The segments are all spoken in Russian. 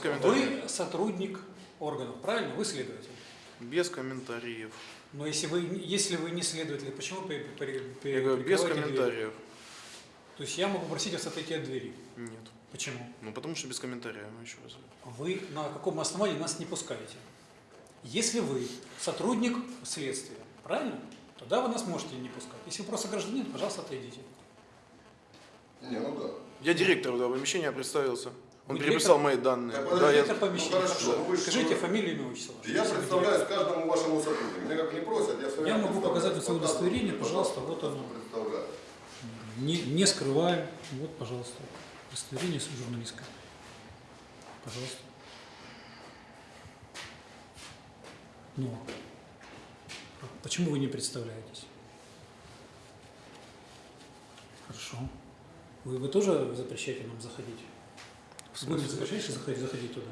Без комментариев. Вы сотрудник органов, правильно? Вы следователь. Без комментариев. Но если вы, если вы не следователь, почему при, при, при- Я говорю, без комментариев. То есть я могу просить вас отойти от двери. Нет. Почему? Ну потому что без комментариев, ну еще раз. Вы на каком основании нас не пускаете? Если вы сотрудник следствия, правильно? Тогда вы нас можете не пускать. Если вы просто гражданин, пожалуйста, отойдите. Не, ну да. Я директор этого помещения представился. Он Вы переписал мои данные. Так, Да, я... Это помещение. ну, хорошо, Хорошо. вы Скажите фамилию, имя, отчество. Я представляюсь каждому вашему сотруднику. Меня как не просят, я все Я могу показать свое удостоверение, пожалуйста, вот оно. Представляю. Не, не скрываем. Вот, пожалуйста, удостоверение журналистское. Пожалуйста. Но почему вы не представляетесь? Хорошо. Вы, вы тоже запрещаете нам заходить? Вы не запрещаете заходить, заходить туда,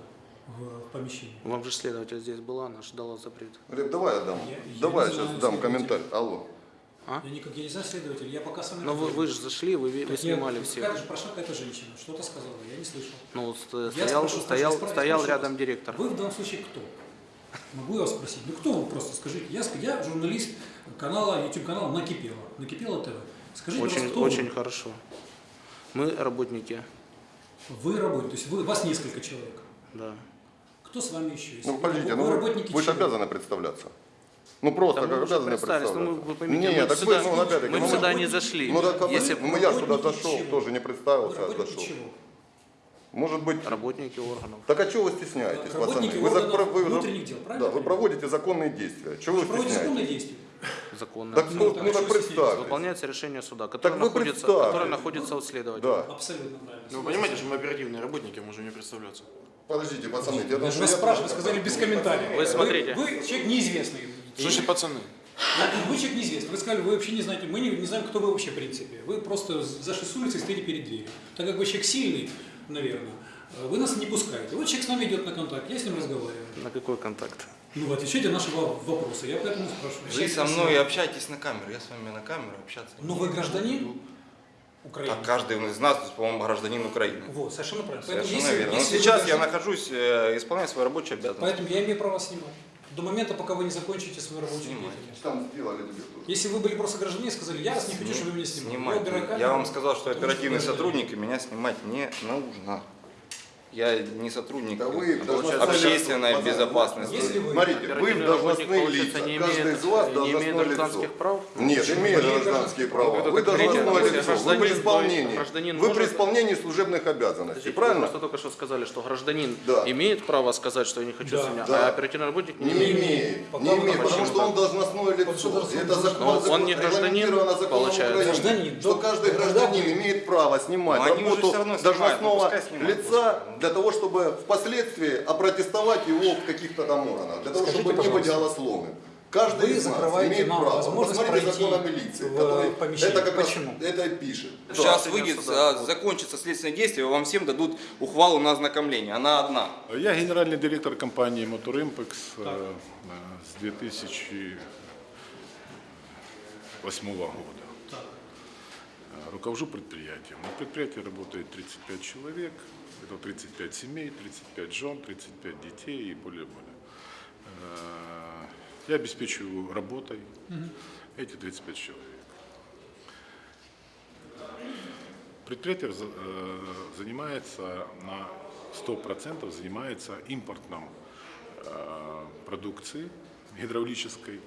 в, помещение? Вам же следователь здесь была, она же дала запрет. Глеб, давай я дам. Я- давай я сейчас дам комментарий. Алло. А? Я никак я не знаю следователь, я пока с вами Но вы, вы разговариваю. же зашли, вы, вы Так я- снимали всех. Как же прошла какая-то женщина, что-то сказала, я не слышал. Ну, вот ст- Я стоял, спрошу, стоял, спрошу, стоял спрошу рядом вас. директор. Вы в данном случае кто? Могу я вас спросить? Ну кто вы просто скажите? Я, я журналист канала, YouTube канала Накипело. Накипело ТВ. Скажите, Очень, очень вы? хорошо. Мы работники, Вы работаете, то есть вы, вас несколько человек. да. Кто с вами еще? есть? Ну подождите, ну вы вы, работники вы же обязаны представляться. Ну просто Да как обязаны представляться. ну, вы поймите, Нет, мы так сюда- вы, ну мы ну, не зашли. Ну, так, Если ну я сюда зашел, чего? тоже не Вы представился, а зашел. чего? Может быть, Работники органов. так а чего вы стесняетесь, Работники пацаны? Вы, за- органов вы- внутренних дел, правильно да, вы проводите законные действия. Чего вы Проводите законные стесняетесь? действия. Законно. Так, ну, так ну так представьтесь. Выполняется решение суда, которое, вы находится, представьте. которое находится у следователя. Да. Абсолютно правильно. Ну, вы понимаете, что мы оперативные работники, можем не представляться. Подождите, пацаны, Я я спрашиваю, тоже- сказали без комментариев. Вы смотрите. Вы, вы человек неизвестный. Значит пацаны? Вы человек неизвестный. Вы сказали, вы вообще не знаете, мы не, не знаем, кто вы вообще в принципе. Вы просто зашли с улицы и стоите перед дверью. Так как вы человек сильный, наверное, вы нас не пускаете. Вот человек с нами идет на контакт, я с ним разговариваю. На какой контакт? Ну, отвечайте на наши во- вопросы, я поэтому спрашиваю. Вы со мной красивый. общаетесь на камеру, я с вами на камеру общаться. Но Ну, вы гражданин Украины. Так каждый из нас, по-моему, гражданин Украины. Вот, совершенно правильно. Поэтому Совершенно если- верно. Но если вы сейчас я гражданин- нахожусь, э, исполняю свои рабочие обязанности. Поэтому я имею право снимать. До момента, пока вы не закончите свою рабочую деятельность. Там сделали. Если вы были просто граждане и сказали, я вас не хочу, чтобы вы меня снимали. Убирай Я камеру, вам сказал, что оперативный сотрудник, и меня снимать не нужно. Я не сотрудник Да вы должностные общественной лица. безопасности. Если вы- Смотрите, вы Оперативный должностные лица. не Каждый имеет- из вас не должностное имеет лицо. гражданских прав? Нет, Почему? имеет гражданские гражданские права. Вы должностное лицо. Вы при исполнении. гражданин Вы при исполнении служебных обязанностей, Подождите, Вы правильно? просто только что сказали, что гражданин Да. имеет право сказать, что я не хочу Да. снимать, Да. а оперативный работник Не не имеет. имеет. Пока Не вы имеет, потому что он должностное лицо. Это закон, он не гражданин, получается. Гражданин. Что каждый гражданин имеет право снимать работу ну, должностного снимают, лица. Для того, чтобы впоследствии опротестовать его в каких-то там органах, для того, Скажите, чтобы не быть голословным. Каждый вы из нас имеет нам право. возможность Посмотрите закон о милиции, в который помещение. это как раз Почему? это и пишет. Сейчас Да. выйдет, Суда. а, закончится следственное действие, вам всем дадут ухвалу на ознакомление. Она одна. Я генеральный директор компании Motorimpex э, э, с 2008 года. Так. Э, Руковожу предприятием. На предприятии работает 35 человек, это 35 семей, 35 жен, 35 детей и более-более. Э, Я обеспечиваю работой эти 35 человек. Предприятие э, занимается на 100% занимается импортом э, продукции гидравлической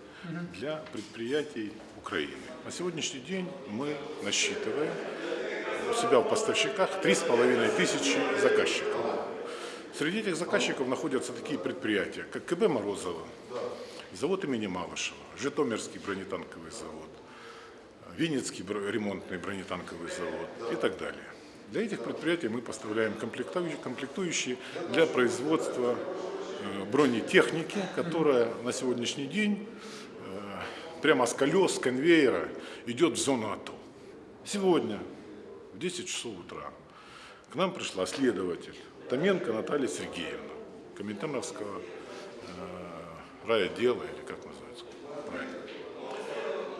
для предприятий Украины. На сегодняшний день мы насчитываем у себя в поставщиках 3,5 тысячи заказчиков. Среди этих заказчиков находятся такие предприятия, как КБ Морозова, завод имени Малышева, Житомирский бронетанковый завод, Винницкий ремонтный бронетанковый завод и так далее. Для этих предприятий мы поставляем комплектующие, комплектующие для производства э, бронетехники, которая на сегодняшний день э, прямо с колес, с конвейера идет в зону АТО. Сегодня в 10 часов утра к нам пришла следователь Томенко Наталья Сергеевна, Коминтерновского э, райотдела, или как называется правильно.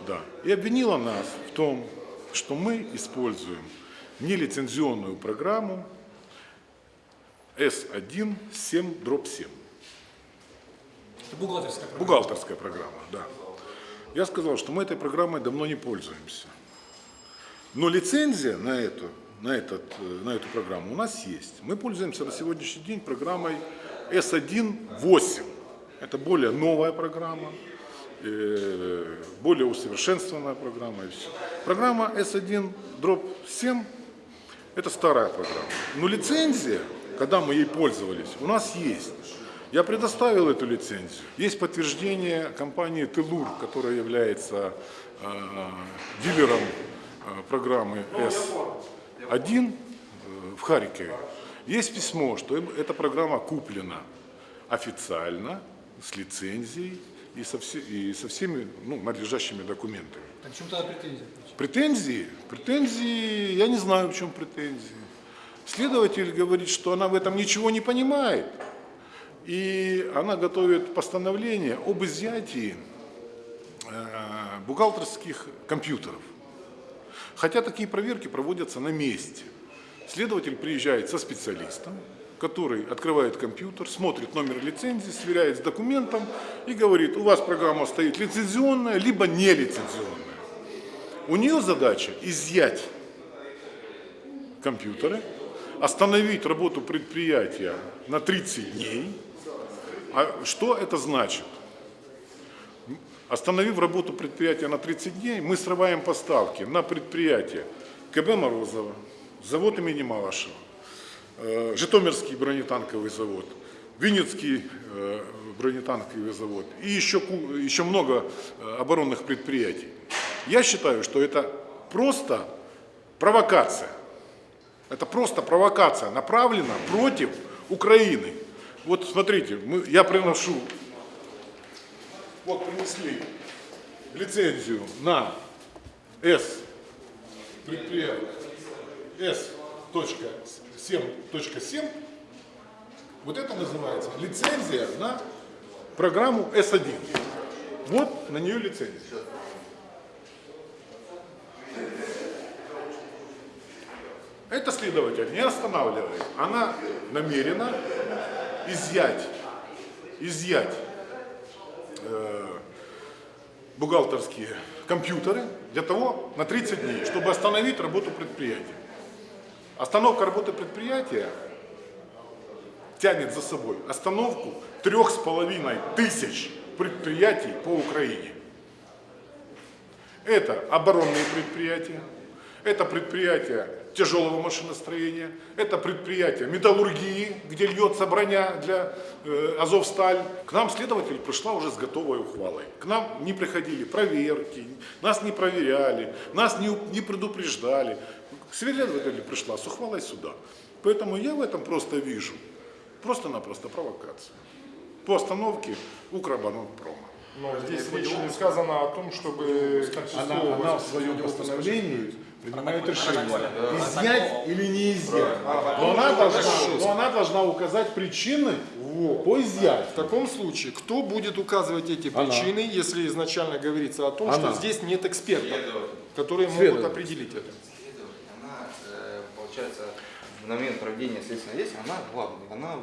Да. И обвинила нас в том, что мы используем нелицензионную программу S1 7 дробь 7. Это бухгалтерская программа. Бухгалтерская программа, да. Я сказал, что мы этой программой давно не пользуемся. Но лицензия на эту, на, этот, э, на эту программу у нас есть. Мы пользуемся на сегодняшний день программой S1.8. Это более новая программа, э, более усовершенствованная программа. И все. Программа S1 дробь 7 это старая программа. Но лицензия, когда мы ей пользовались, у нас есть. Я предоставил эту лицензию. Есть подтверждение компании Телур, которая является э, дилером программы S1 э, в Харькове. Есть письмо, что им эта программа куплена официально, с лицензией и со, все- и со всеми ну, надлежащими документами. Так в чем тогда претензия? Претензии? Претензии, я не знаю, в чем претензии. Следователь говорит, что она в этом ничего не понимает. И она готовит постановление об изъятии э, бухгалтерских компьютеров. Хотя такие проверки проводятся на месте. Следователь приезжает со специалистом, который открывает компьютер, смотрит номер лицензии, сверяет с документом и говорит, у вас программа стоит лицензионная, либо нелицензионная. У нее задача изъять компьютеры, остановить работу предприятия на 30 дней. А что это значит? Остановив работу предприятия на 30 дней, мы срываем поставки на предприятие КБ Морозова, завод имени Малышева, э, Житомирский бронетанковый завод, Винницкий э, бронетанковый завод и еще, еще много э, оборонных предприятий. Я считаю, что это просто провокация. Это просто провокация, направлена против Украины. Вот смотрите, мы, я приношу, вот принесли лицензию на S предприятие S.7.7. Вот это называется лицензия на программу S1. Вот на нее лицензия. Это следователь не останавливает. Она намерена изъять, изъять бухгалтерские компьютеры для того, на 30 дней, чтобы остановить работу предприятия. Остановка работы предприятия тянет за собой остановку трех с половиной тысяч предприятий по Украине. Это оборонные предприятия, это предприятия тяжелого машиностроения, это предприятия металлургии, где льется броня для э, Азовсталь. К нам следователь пришла уже с готовой ухвалой. К нам не приходили проверки, нас не проверяли, нас не, у- не предупреждали. Следователь пришла с ухвалой суда. Поэтому я в этом просто вижу просто-напросто провокацию по остановке Укроборонпрома. Но здесь речь не сказано о том, чтобы Она, она в своем постановлении принимает решение, изъять или не изъять. Но она должна, но она должна указать причины по В изъятию. таком случае, кто будет указывать эти причины, если изначально говорится о том, Она. что здесь нет экспертов, которые могут определить это? Она, э, получается, в момент проведения следственного действия, она главная, она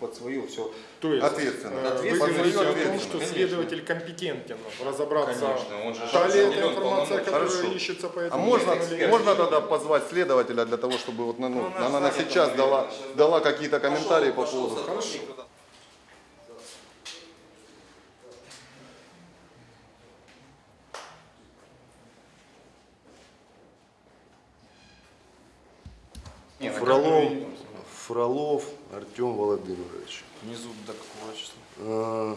под свое все. То есть Ответственно. э, вы Ответственно, говорите о том, что конечно. следователь компетентен разобраться, Конечно, он же та ли это информация, которая Хорошо. ищется по А этому можно, делу, или- можно тогда позвать следователя для того, чтобы вот, ну, Ну, она она сейчас дала, дала какие-то комментарии по Пошел поводу. сотрудник туда. Не, на Фролов, камеру видно. Фролов Артем Владимирович. Внизу до какого числа? Э,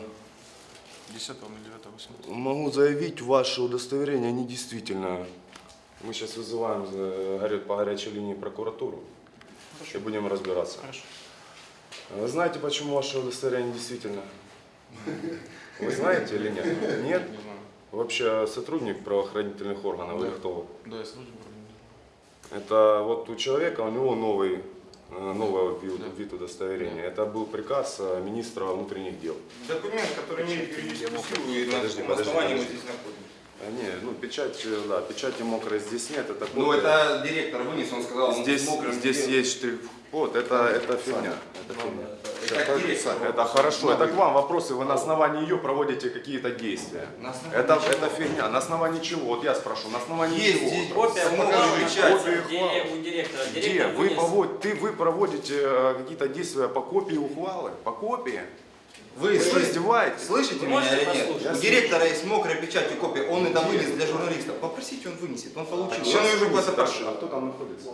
10 или 9 18 Могу заявить, ваше удостоверение недействительно. Мы сейчас вызываем по горячей линии прокуратуру и будем разбираться. Хорошо. Вы знаете, почему ваше удостоверение недействительно? Вы знаете или нет? Нет? Не знаю. Вообще сотрудник правоохранительных органов или кто? Да, я служу. Это вот у человека, у него новый, э, новый вид, удостоверения. Это был приказ э, министра внутренних дел. Документ, который имеет юридическую силу, и на каком основании мы здесь находимся. А, Не, ну печать, э, да, печати мокрой здесь нет, это Ну, копия. это директор вынес, он сказал, он Здесь, с мокрым здесь сделал. есть штрих-код, это, это фигня. Это фигня. Как директор. Это хорошо, это к вам вопросы, вы на основании ее проводите какие-то действия. Это, чего? это фигня, на основании чего? Вот я спрошу, на основании Есть чего? здесь Копия. Копию где у директора. Где? Директор Вы, повод- ты, вы проводите э, какие-то действия по копии ухвалы? По копии? Вы что, слышите, издеваетесь? слышите Вы меня или нет? послушать? У директора есть мокрая печать и копия, он это вынес для журналистов. Попросите, он вынесет, он получил. Сейчас Он уже куда-то а пошел. а кто там находится?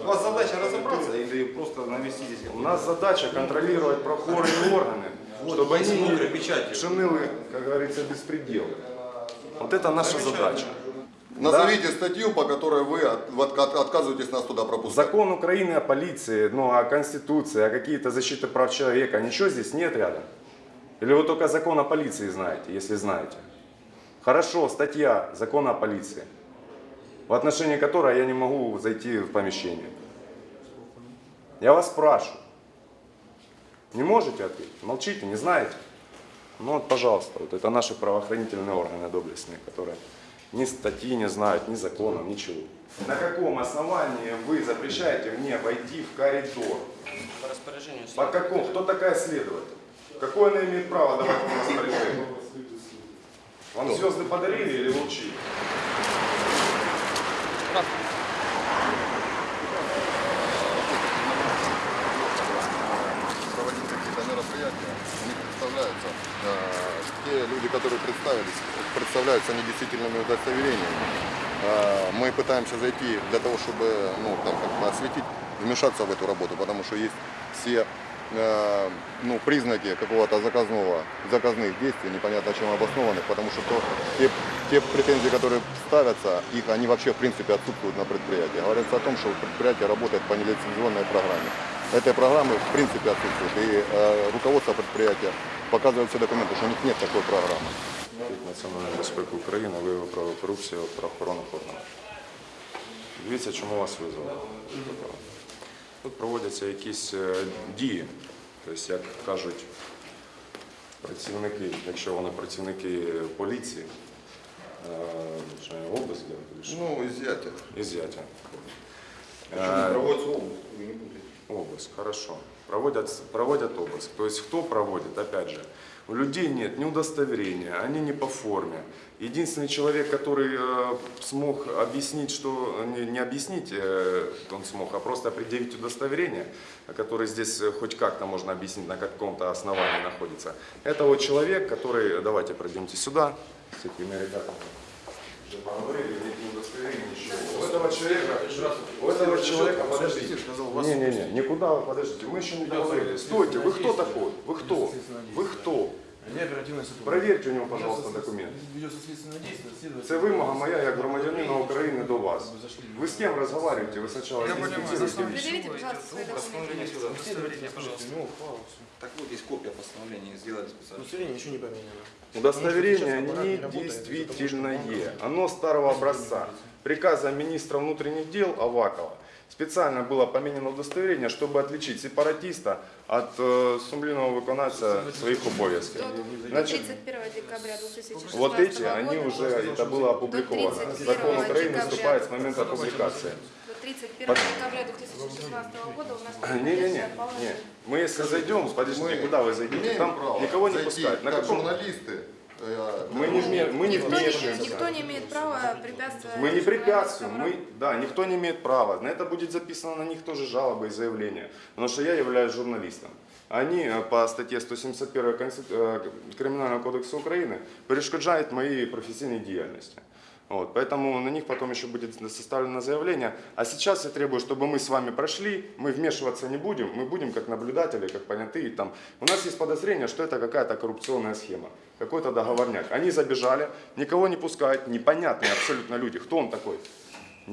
У вас задача разобраться или просто навести здесь У нас задача контролировать прокурорные органы, Вот, чтобы они не печать. шиныли, как говорится, беспредел. Вот это наша задача. Назовите статью, по которой вы от- отка- отказываетесь нас туда пропускать. Закон Украины о полиции, ну, о Конституции, о какие-то защиты прав человека, ничего здесь нет рядом. Или вы только закон о полиции знаете, если знаете. Хорошо, статья закона о полиции, в отношении которой я не могу зайти в помещение. Я вас спрашиваю. Не можете ответить? Молчите, не знаете? Ну вот, пожалуйста, вот это наши правоохранительные органы доблестные, которые ни статьи не знают, ни законов, ничего. На каком основании вы запрещаете мне войти в коридор? По распоряжению По какому? Кто такая следователь? Какое она имеет право давать вам распоряжение? Вам звезды подарили или вы учили? проводить какие-то мероприятия, у них представляются э, те люди, которые представились, представляются недействительными удостоверениями. Э, мы пытаемся зайти для того, чтобы ну, там, как бы осветить, вмешаться в эту работу, потому что есть все э, ну, признаки какого-то заказного, заказных действий, непонятно чем обоснованных, потому что то, те, те претензии, которые ставятся, их они вообще в принципе отсутствуют на предприятии. Говорится о том, что предприятие работает по нелицензионной программе. Этой программы в принципе отсутствует. И э, руководство предприятия показывает все документы, что у них нет такой программы. Національної безпеки України, виявив правокорупцію в правоохоронних органах. Дивіться, чому вас визвали. Тут проводяться якісь е, дії, тобто, як кажуть працівники, якщо вони працівники поліції, е, що, обиск, я кажу, Ну, изъятие. ізяття. Почему проводится обыск? Вы не путайте. Обыск, хорошо. Проводят, проводят обыск. То есть кто проводит, опять же, у людей нет ни удостоверения, они не по форме. Единственный человек, который э, смог объяснить, что не, не объяснить, э, он смог, а просто предъявить удостоверение, который здесь э, хоть как-то можно объяснить, на каком-то основании находится. Это вот человек, который, давайте пройдемте сюда, с этими ребятами. Уже поговорили, нет ни удостоверения, ничего У этого человека, у этого человека, подождите, не-не-не, никуда вы подождите, мы еще не договорили. Стойте, вы кто такой? Вы кто? Вы кто? Я оперативный сотрудник. Проверьте у него, пожалуйста, документы. Ведется следственное действие, следователь. Це вимога моя як громадянина України до вас. Ви з ким розмовляєте? Ви спочатку інспектуєте вещи. Предъявите, пожалуйста, свои документы. Постановление сюда. Удостоверение, пожалуйста. Ну, хвала, всё. Так вот, есть копия постановления, сделали специально. Удостоверение ничего не поменяно. Удостоверение Потому что сейчас аппарат не работает, недействительное. Оно старого образца. Приказом министра внутренних дел Авакова специально было поменено удостоверение, чтобы отличить сепаратиста от э, сумлінного виконавця своих обов'язків. До Значит, 31 декабря 2016 Вот эти, года они уже, это было опубликовано. До 31 Закон Украины вступает с момента публикации. До 31 декабря 2016 года у нас Не-не-не, предыдущее положение. не. мы если зайдем, подождите, куда вы зайдете? Там никого не пускают. На как каком? журналисты. Мы не, вме- мы не вмешиваемся. никто не имеет права препятствовать. Мы не препятствуем, мы, да, никто не имеет права. На это будет записано на них тоже жалоба и заявление. Потому что я являюсь журналистом. Они э, по статье 171 Конститу- э, Криминального кодекса Украины перешкоджают моей профессиональной деятельности. Вот, поэтому на них потом еще будет составлено заявление. А сейчас я требую, чтобы мы с вами прошли, мы вмешиваться не будем, мы будем как наблюдатели, как понятые. Там. У нас есть подозрение, что это какая-то коррупционная схема, какой-то договорняк. Они забежали, никого не пускают, непонятные абсолютно люди. Кто он такой?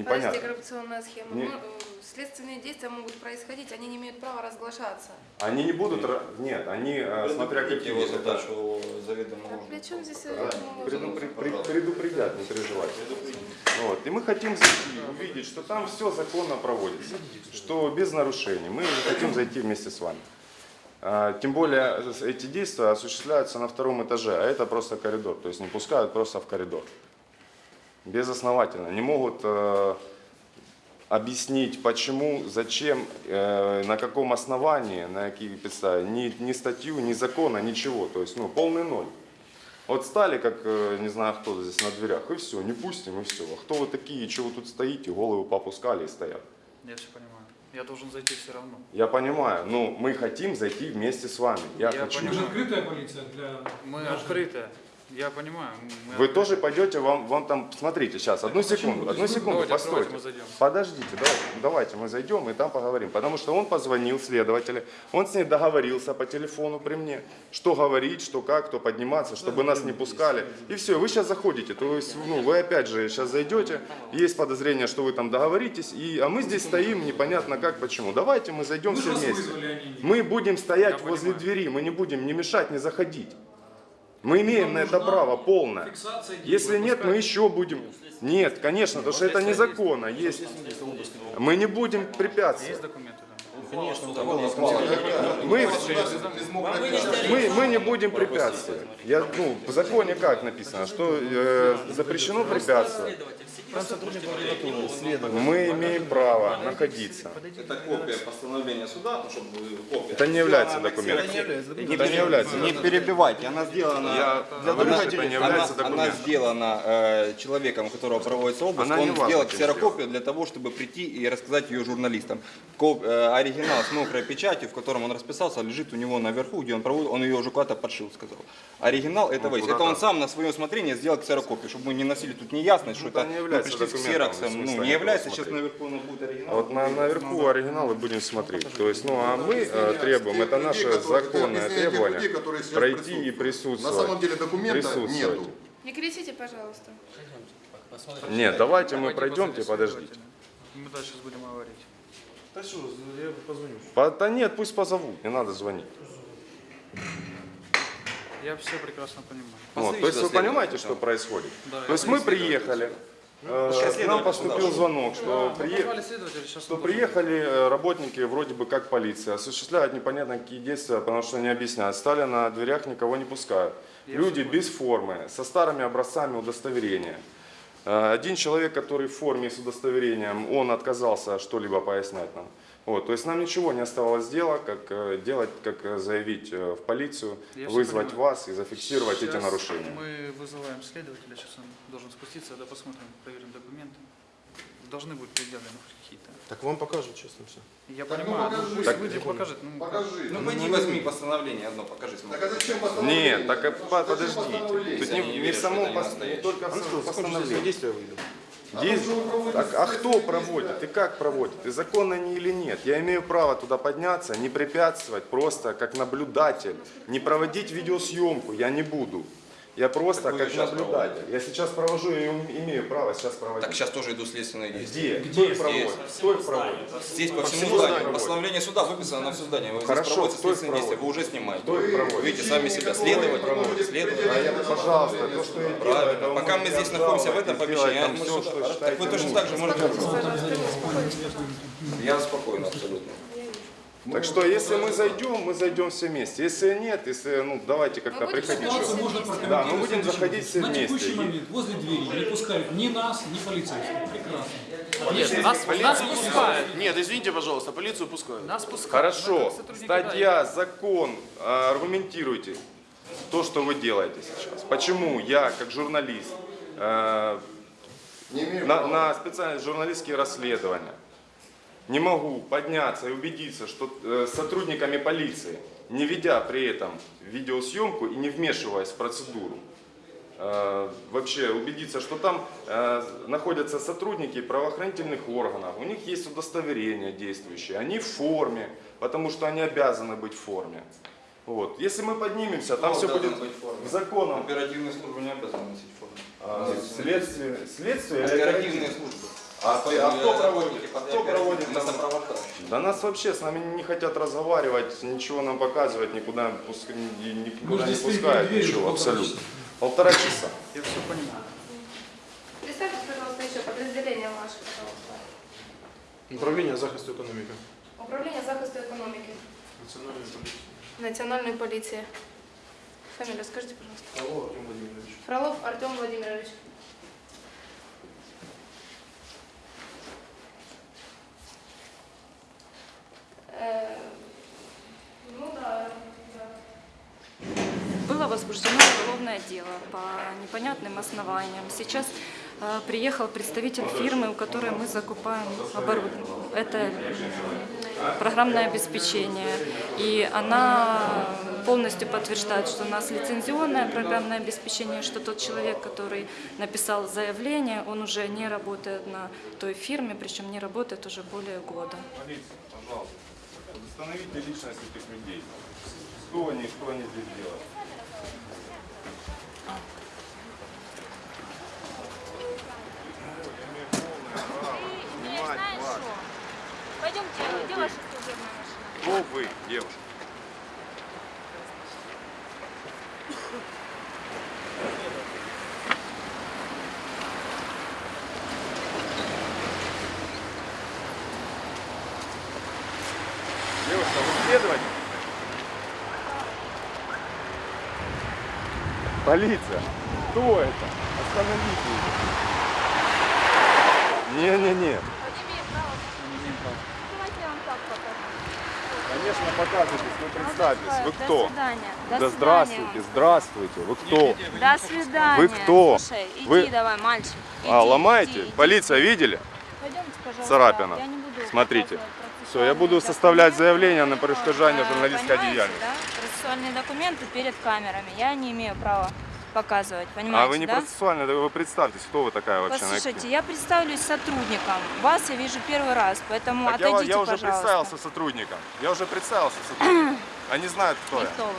Подождите, Непонятно. коррупционная схема. Не- э, следственные действия могут происходить, они не имеют права разглашаться. Они не будут, ра- нет, они, э, смотря Предупредите какие. его это- задачу заведомо А при чем здесь Да, э, предупре- пред- предупредят, не переживайте. Вот. И мы хотим зайти, увидеть, что там все законно проводится, что без нарушений. Мы хотим зайти вместе с вами. А, Тем более эти действия осуществляются на втором этаже, а это просто коридор. То есть не пускают просто в коридор. Безосновательно. Не могут э, объяснить, почему, зачем, э, на каком основании, на какие подставы. Ни, ни статью, ни закона, ничего. То есть ну, полный ноль. Вот стали, как э, не знаю кто здесь на дверях, и все, не пустим, и все. А кто вы такие, чего вы тут стоите, головы попускали и стоят. Я все понимаю. Я должен зайти все равно. Я понимаю, но мы хотим зайти вместе с вами. Я, Я хочу. Мы же открытая полиция для Мы граждан. открытые. Я понимаю. Вы открытые. тоже пойдете, вам, вам там, смотрите, сейчас, одну секунду, одну секунду, Давайте, постойте. давайте. Подождите, давайте, давайте мы зайдем и там поговорим. Потому что он позвонил следователю, он с ней договорился по телефону при мне, что говорить, что как, кто подниматься, чтобы нас не пускали. И все, вы сейчас заходите, то есть ну, вы опять же сейчас зайдете, есть подозрение, что вы там договоритесь, и, а мы здесь стоим непонятно как, почему. Давайте мы зайдем Мы все же вас вместе. не- Мы будем стоять Я возле понимаю. двери, мы не будем ни мешать, ни заходить. Мы имеем на это право полное. Если нет, мы еще будем. Нет, конечно, потому что это незаконно. Есть. Мы не будем препятствовать. Мы, мы, мы не будем препятствовать. Я, ну, в законе как написано, что э, запрещено препятствовать. Мы имеем право находиться. Это копия постановления суда, ну, чтобы копия. Это не является документом. Не, Это не является не перебивайте, она сделана, Я для это не она, является она документом. сделана э, человеком, у которого проводится обыск, Она он сделал ксерокопию для того, чтобы прийти и рассказать ее журналистам. Коп- э, оригинал с мокрой печатью, в котором он расписался, лежит у него наверху, где он проводит, он ее уже куда-то подшил, сказал. Оригинал этого есть. куда Это он сам на свое усмотрение сделал ксерокопию, чтобы мы не носили тут неясность, что это не является пришли с ксероксом. Ну, не является, сейчас наверху нас будет оригинал. А вот на, наверху оригиналы будем смотреть. То есть, ну а мы э, требуем, это наше законное требование, пройти и присутствовать. На самом деле документа нету. Не кричите, пожалуйста. Нет, давайте мы пройдемте, подождите. Мы дальше будем говорить. Да что, я позвоню. По- Да нет, пусть позовут, не надо звонить. Я все прекрасно понимаю. Вот, то есть вы понимаете, что происходит? Да, То есть мы приехали, э, к нам поступил звонок, что следователя, сейчас что приехали э, работники вроде бы как полиция, осуществляют непонятно какие действия, потому что не объясняют. Стали на дверях, никого не пускают. Люди без формы, со старыми образцами удостоверения. Э, Один человек, который в форме с удостоверением, он отказался что-либо пояснять нам. Вот, то есть нам ничего не оставалось дела, как э, делать, как э, заявить э, в полицию, Я вызвать вас и зафиксировать эти Сейчас нарушения. Мы вызываем следователя, сейчас он должен спуститься, да посмотрим, проверим документы. Должны быть предъявлены какие-то. Так вам покажут, честно, все. Я понимаю, ну, пусть Так- выйдет, покажет. Ну, Покажи. Ну пойди возьми постановление одно, покажи. смотри. Так а зачем постановление? Нет, так по- подождите. Тут не, не не верю, в самом не только в А ну самом постановлении. действия выйду. Есть? Так, а кто проводит? И как проводит? И законно они или нет? Я имею право туда подняться, не препятствовать, просто как наблюдатель. Не проводить видеосъемку я не буду. Я просто как сейчас наблюдатель. Я сейчас провожу, я им- имею право сейчас проводить. Так сейчас тоже идут следственные действия. Где? Кто их проводит? Кто их проводит? Здесь по, всему всему зданию. зданию. Постановление суда выписано на все здание. Вы Хорошо, здесь их следственные действия, вы уже снимаете. Кто их проводит? Видите сами себя. Следователь, следователь. А я, пожалуйста, то, что я делаю, Правильно. вы Пока мы здесь находимся в этом помещении, мы все, что так вы точно так же можете. Не. Я спокойно абсолютно. Так что, если мы зайдем, мы зайдем все вместе. Если нет, если, ну, давайте как-то приходить. Можно Да, мы будем заходить все На вместе. текущий И- момент возле двери не пускают ни нас, ни полицейских. Прекрасно. Нет, нас, нас пускают. Нет, извините, пожалуйста, полицию пускают. Нас пускают. Хорошо, статья, закон, а, аргументируйте то, что вы делаете сейчас. Почему я, как журналист, э, на, на специальные журналистские расследования не могу подняться и убедиться, что э, с сотрудниками полиции, не ведя при этом видеосъемку и не вмешиваясь в процедуру, э, вообще убедиться, что там э, находятся сотрудники правоохранительных органов, у них есть удостоверение действующее, они в форме, потому что они обязаны быть в форме. Вот. Если мы поднимемся, там Кто все будет в законом. Оперативные службы не обязаны носить форму. А, Следствие, следствие Оперативные службы. А, то- а кто проводит? Под Кто проводит на там? Да нас вообще с нами не хотят разговаривать, ничего нам показывать, никуда, пуск- никуда не пускают, ничего, полтора абсолютно. часа. Полтора часа. Я все понимаю. Представьте, пожалуйста, еще подразделение ваше, пожалуйста. Управление захисту экономики. Управление захисту економіки. Национальная полиция. национальной полиции. Фамилию скажите, пожалуйста. Алло, Артем Владимирович. Фролов Артем Владимирович. Ну да, да. Было возбуждено уголовное дело по непонятным основаниям. Сейчас э, приехал представитель фирмы, у которой мы закупаем оборудование. Это программное обеспечение. И она полностью подтверждает, что у нас лицензионное программное обеспечение, что тот человек, который написал заявление, он уже не работает на той фирме, причем не работает уже более года. Полиция, пожалуйста, установите личность этих людей. Кто они, что они здесь делают? Пойдемте, где ваша служебная машина? Кто вы? Девушка, вы следователь? Полиция. Кто это? Остановите его. Не-не-не. Давайте я вам так покажу. Конечно, показывайтесь, вы представьтесь. Вы До кто? свидания. До Да свидания здравствуйте, вам. здравствуйте. Вы кто? До свидания. Вы кто? Слушай, иди Вы- давай, мальчик. А, Иди, ломаете? иди, иди. Полиция видели? Пойдемте, пожалуйста. Царапина. Я не буду Смотрите. Все, я буду составлять заявление на перешкоджание Э, журналистской деятельности. да? Процессуальные документы перед камерами. Я не имею права показывать, понимаете, А вы не да? процессуально, да вы представьтесь, кто вы такая вообще? Послушайте, я представлюсь сотрудником. Вас я вижу первый раз, поэтому Так я, отойдите, я уже пожалуйста. представился сотрудником. Я уже представился сотрудником. Они знают, кто И я. вы?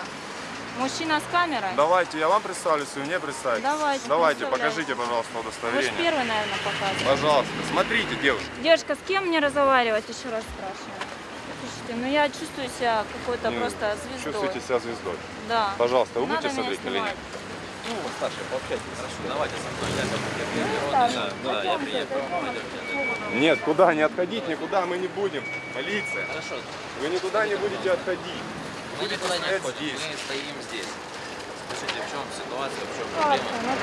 Мужчина с камерой? Давайте, я вам представлюсь, вы мне представитесь. Давайте, Давайте, покажите, пожалуйста, Вы же удостоверение. первый, наверное, показываете. Пожалуйста, смотрите, девушка. Девушка, с кем мне разговаривать? Еще раз спрашиваю. Слушайте, ну я чувствую себя какой-то Ну, просто звездой. Чувствуете себя звездой. Да. Пожалуйста, вы Надо будете смотреть или нет? Ну, старший, пообщайтесь. Хорошо, давайте со мной. Ну, так, да, я пойдемте, Нет, куда не отходить, никуда мы не будем. Полиция, Хорошо, вы никуда не будете отходить. Мы никуда не здесь. мы стоим здесь. Скажите, в чем ситуация, в чем Как проблема?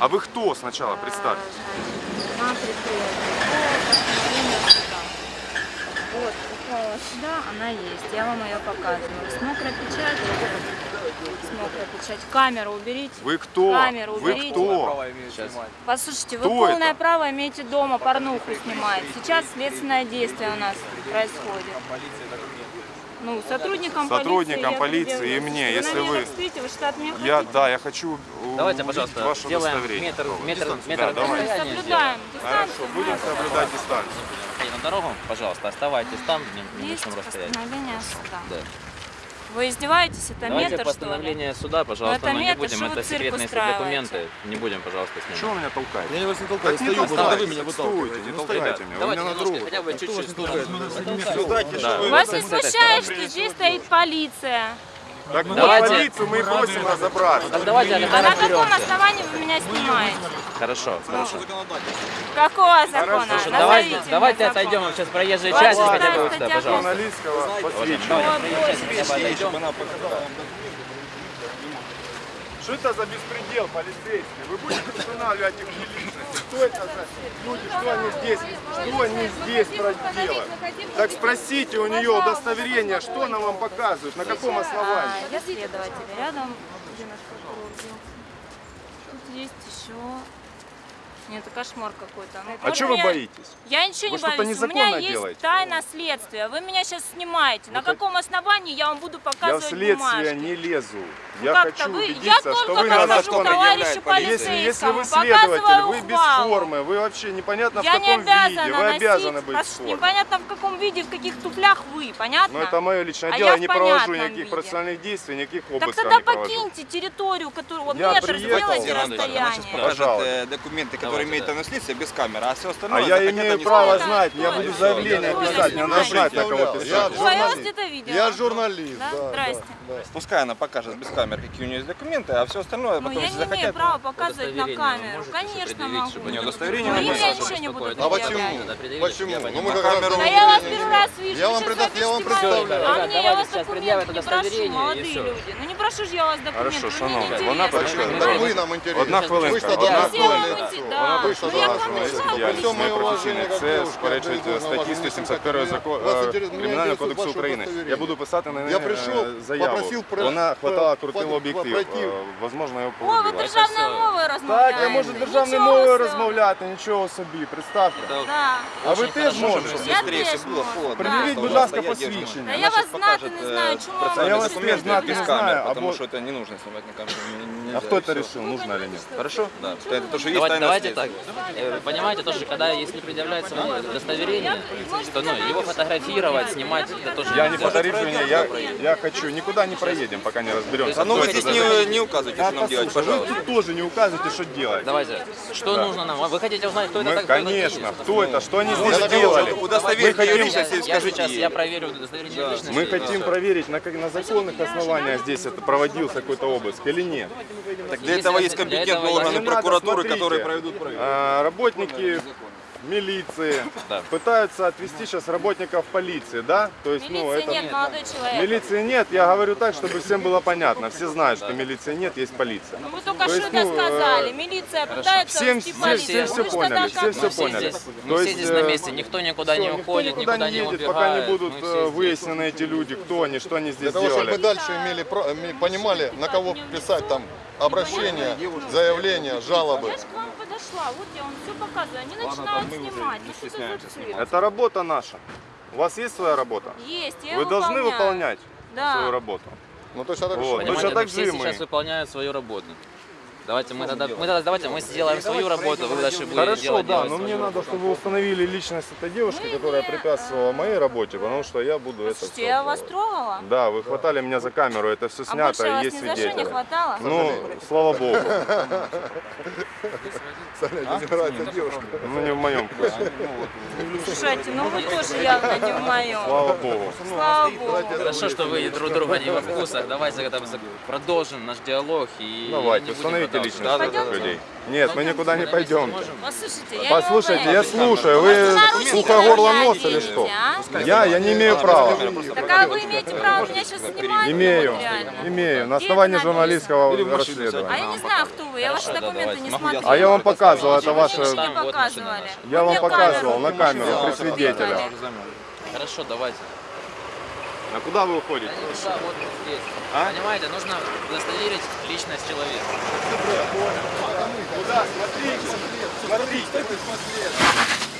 А вы кто сначала? Представьтесь. А, суда. Вот, попала сюда, она есть. Я вам ее показываю. С мокрой печатью. С мокрой печатью. Камеру уберите. Вы кто? Камеру Вы уберите. кто? Послушайте, вы Кто полное это? право имеете дома порнуху снимать. Сейчас следственное действие у нас происходит. Ну, сотрудникам, Сотрудникам полиции, полиции и мне, предъявляю. если вы- смотрите, вы что от меня Я, хотите? да, я хочу у- Давайте, пожалуйста, ваше сделаем удостоверение. метр, метр, Дистанцию. метр Да, давай. расстояния Соблюдаем Хорошо, дистанцию. будем знаете. соблюдать дистанцию. На дорогу, пожалуйста, оставайтесь там, в Есть небольшом расстоянии. постановление суда. Да. Вы издеваетесь? Это Давайте метр, что ли? постановление суда, пожалуйста, это но не метр, будем, что вы это секретные документы, не будем, пожалуйста, Чего снимать. вы меня толкаете? Я вас не толкаю, Так не стою, толкайте, когда вы меня стойте, выталкиваете. не толкайте меня, вы Давайте меня на немножко, другу. хотя бы чуть-чуть Вас не с смущает, что здесь стоит полиция? Так Давайте. полицию мы и просим разобраться. Так давайте А на каком основании вы меня снимаете? Хорошо, хорошо. Какого закона? Хорошо, Давайте, Назовите давайте закон. отойдем сейчас части сюда хотя бы, пожалуйста. Журналистского посвящения. Ой, боже. Хотя бы отойдем. Что это за беспредел полицейский? Вы будете устанавливать их личности? Что это за люди? Что они здесь? Что они здесь проделают? Так спросите у нее удостоверение, что она вам показывает, на каком основании? А, я следователь. Рядом где наш прокурор? Тут есть еще... Нет, это кошмар какой-то. Ну, А вот что вы меня- боитесь? Я ничего Вы не боюсь. У меня есть делаете? тайна следствия. Вы меня сейчас снимаете. На так- каком основании я вам буду Я в показывать следствие бумажки? не лезу. Ну Я как-то хочу вы- я убедиться, только что вы на законе товарищу Если, если вы полицейскому, следователь, показываю вы без формы, вы вообще непонятно Я в не каком обязана виде, вы обязаны быть в форме. непонятно в каком виде, в каких туфлях вы, понятно? Но это мое личное А дело, я я не провожу никаких виде. процессуальных действий, никаких Так обысков тогда не провожу. покиньте территорию, которую Я метр приехал. сделайте Она сейчас расстояние. покажет Пожалуйста. э, документы, которые который имеет следствия, без камеры, а все остальное... А я захотят имею право знать, я буду заявление писать, мне надо знать, на кого Я писать. Я вас журналист. Я Да? Здрасте. Пускай она покажет без камеры, какие у нее есть документы, а все остальное Ну, потом, я если не имею захотят... права показывать на камеру. Конечно могу. чтобы У нее не удостоверение Ну, не я ничего не буду А почему? Почему? я Ну мы как Камеру- раз Да я вас первый раз вижу. Я вам я представляю. А мне я вас документы не прошу, молодые люди. Ну не прошу ж я вас документы. Хорошо, неинтересно. вона інтересно. Одна хвилинка, одна хвилинка. будуть, Вона да. вийшла Ну, я зараз вам на прийшла, діяльність Всьому моє уваження, професійне. як Це дівчинка, сперечить прийду на статті вас, 171 вас закон інтересує Кримінального ваше кодексу України. удостоверення. Я буду писати на неї Я прийшов, е, заяву. попросив про- Вона хватала, про- крутила про- об'єктив. пройти. Е, Возможно, його О, ви погубила. державною мовою розмовляєте. Так, я можу державною Нічого мовою собі. розмовляти, нічого собі, представте. Да. А ви теж можете. Я Быстрее теж все было можу. холодно. Пред'явіть, Да. будь ласка, Стоять девушка. посвідчення. Та Она я щас вас знати покажет, не э, знаю, чому вам процессуальные А я вас документы теж знати без не камер, знаю, потому або- что это не нужно снимать на камеру. Не- не- А нельзя, кто это решил, нужно или нет? Хорошо? Да. Это то, что есть Давайте, так. Э, Понимаете, тоже, когда если предъявляется вам удостоверение, то ну, его фотографировать, снимать, это тоже Я не нельзя. фотографирую, я, я хочу, никуда не проедем, пока не разберемся. А ну вы здесь не, не указывайте, что нам делать, послушай, вы пожалуйста. тут тоже не указывайте, что делать. Давайте, что нужно нам? Вы хотите узнать, кто это Мы, так? конечно, кто это, что они Ну, здесь делали. удостоверение Мы хотим- личности, Я скажите я проверю удостоверение личности. Мы хотим проверить, на законных основаниях здесь это проводился какой-то обыск или нет. Так для этого это- есть компетентные органы прокуратуры, которые проведут проверку. А, работники милиции Да. пытаются отвести сейчас работников полиции, да? То есть, ну, Милиции это... нет, молодой человек. Милиции нет, я говорю так, чтобы всем было понятно. Все знают, что милиции нет, есть полиция. Ну, Вы только То что есть, это ну, сказали. э, Милиция пытается Всем, все, полицию. все, все поняли, все все Мы все поняли. здесь, То мы все есть, здесь э, на месте, никто никуда всё, не никто уходит, никуда никуда не не едет, убегает. пока не будут Мы э, все выяснены эти люди, кто они, что они здесь Для того, чтобы мы делали. дальше имели, понимали, на кого писать там обращения, заявления, жалобы. Я же к вам подошла, вот я вам все показываю. Они начинают снимать. Ну, что это за цирк? Это работа наша. У вас есть своя работа? Есть, я Вы должны выполнять Да. свою работу. Ну точно так Вот. же. Точно так же и мы. сейчас выполняют свою работу. Давайте мы тогда, мы тогда давайте мы сделаем свою работу, вы дальше будете Хорошо, делать, да, делать но мне надо, чтобы вы установили личность этой девушки, которая препятствовала моей работе, потому что я буду это Слушайте, я вас трогала? Да, вы хватали меня за камеру, это все А снято, вас есть что не свидетели. хватало? Ну, слава богу. Саня, нравится девушка. Ну, не в моем. Слушайте, ну вы тоже явно не в моем. Слава богу. Слава богу. Хорошо, что вы друг друга не во вкусах. Давайте когда продолжим наш диалог и Давайте, установите продолжать. личность этих людей. Нет, мы никуда не пойдем. Послушайте, я Послушайте, я слушаю, вы сухогорло нос или что? а? Я, я не имею права. Так а вы имеете право меня сейчас снимать? Имею, имею, на основании это журналистского А я расследования. не знаю, кто вы, я ваши документы не смотрела. А я вам показывал, это ваше... показывали. Я вам показывал на камеру при свидетелях. Хорошо, давайте. А куда вы уходите? Да никуда, вот здесь. А? Понимаете, нужно удостоверить личность человека. Куда?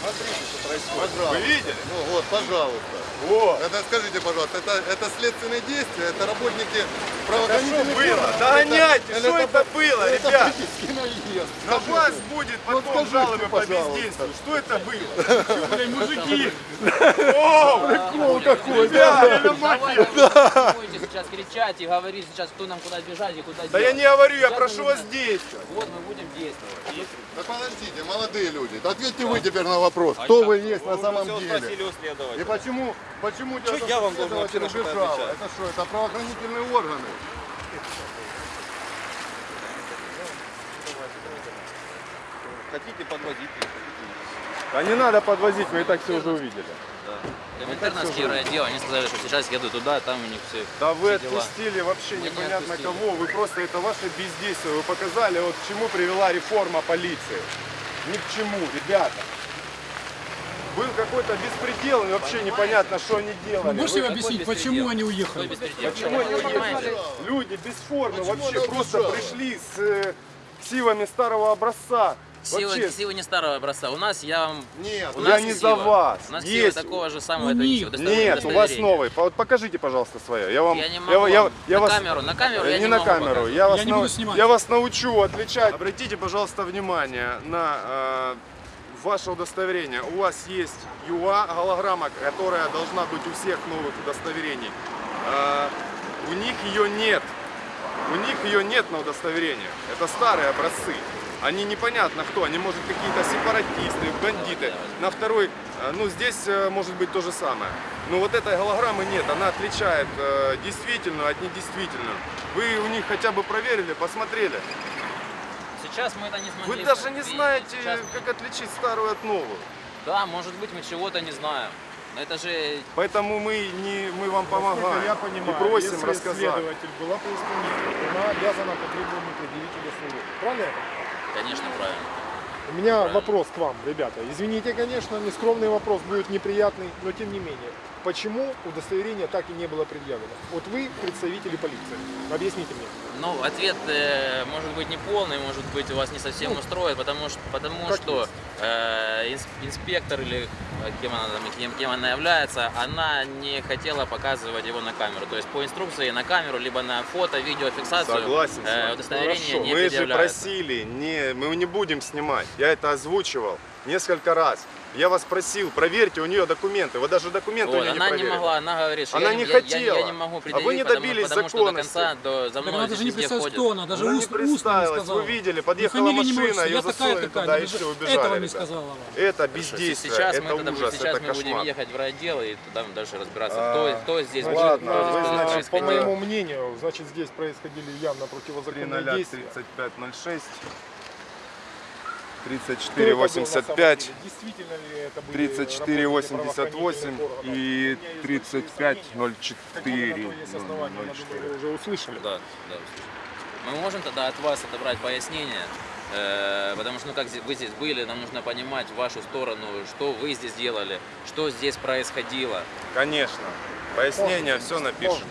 Смотрите, смотрите. Вы видели? Ну вот, пожалуйста. Вот. Это скажите, пожалуйста, это, это следственные действия, это работники Что правоохранительных было? органов? Догоняйте, Это- что это было, это ребят? На вас будет потом скажите, жалобы по пожалуйста. бездействию. Что это было? Что, мужики? О, Прикол какой, да? Вы будете сейчас кричать и говорить сейчас, кто нам куда бежать и куда Да я не говорю, я прошу вас действовать. Вот мы будем действовать. Да подождите, молодые люди, ответьте вы теперь на вопрос, кто вы есть на самом деле. И почему, почему Чё я вам должен вообще на отвечать? Это что, это правоохранительные органы? Хотите подвозить? Да не надо подвозить, мы и так все уже увидели. Коминтерновский райотдел, они сказали, что сейчас еду туда, там у них все. Да вы все дела. отпустили вообще Мы не непонятно отпустили. кого, вы просто это ваше бездействие, вы показали, вот к чему привела реформа полиции. Ни к чему, ребята. Был какой-то беспредел, и вообще непонятно, что они делали. Вы можете Вы- объяснить, почему они уехали? Почему они Понимаете? уехали? Люди без формы Почему вообще просто пришли с э, ксивами старого образца. Силы, Вообще, силы не старого образца. У нас я вам. Нет, у я нас не ксива. за вас. У нас Есть. ксива такого же самого. Ну, это нет. Нет, у вас новый. Вот покажите, пожалуйста, свое. Я вам, Я не могу я, я, вам. я на вас, камеру, на камеру Э, я не, не на могу камеру. Я вас, не нау- буду снимать. я вас научу отличать. Обратите, пожалуйста, внимание на э, ваше удостоверение. У вас есть ЮА голограмма, которая должна быть у всех новых удостоверений. Э, у них ее нет. У них ее нет на удостоверениях. Это старые образцы. Они непонятно кто, они может какие-то сепаратисты, бандиты. На второй, э, ну здесь э, может быть то же самое. Но вот этой голограммы нет, она отличает э, действительную от недействительную. Вы у них хотя бы проверили, посмотрели. Сейчас мы это не смогли. Вы даже не знаете, Сейчас- как отличить старую от новую. Да, может быть, мы чего-то не знаем. Но это же Поэтому мы, не, мы вам Насколько помогаем я понимаю, и просим если рассказать. следователь была по исполнителю, она обязана по требованию предъявить удостоверение. Правильно конечно, правильно. У меня вопрос к вам, ребята. Извините, конечно, нескромный вопрос будет неприятный, но тем не менее. Почему удостоверение так и не было предъявлено? Вот вы представители полиции. Объясните мне. Ну, ответ э, может быть не полный, может быть, вас не совсем устроит, потому что, потому Ну, что э, инс- инспектор или э, кем она, там, кем, кем она является, она не хотела показывать его на камеру. То есть по инструкции на камеру, либо на фото, видеофиксацию Согласен э, удостоверение Хорошо. не Вы же просили, не, мы не будем снимать. Я это озвучивал несколько раз. Я вас просил, проверьте у нее документы. Вы даже документы Вот, у нее не она не проверили. могла, она говорит, что Она я, не я- я- хотела. Я, не могу А вы предъявить, не потому, добились потому что до законности. конца до, за Так мной она даже не представилась, ходит. кто она, даже Она не ус- устно не представилась, сказала. вы видели, подъехала машина, отчества. ее засунули такая, туда и даже все, убежали. Этого не сказала вам. Это бездействие, сейчас это мы, ужас, сейчас это мы будем ехать в райотдел и там дальше разбираться, А, кто, кто здесь будет, ладно, кто здесь вы, значит, По моему мнению, значит, здесь происходили явно противозаконные действия. 3506 Кто это был на 3485 самом деле? Действительно ли это были 3488 работники правоохранительных и органов? У меня есть свои сомнения. Какие на 3504. то есть основания, я думаю, вы уже услышали. Да, да. Мы можем тогда от вас отобрать пояснение, э, потому что ну, как вы здесь были, нам нужно понимать вашу сторону, что вы здесь делали, что здесь происходило. Конечно. Пояснение все напишем.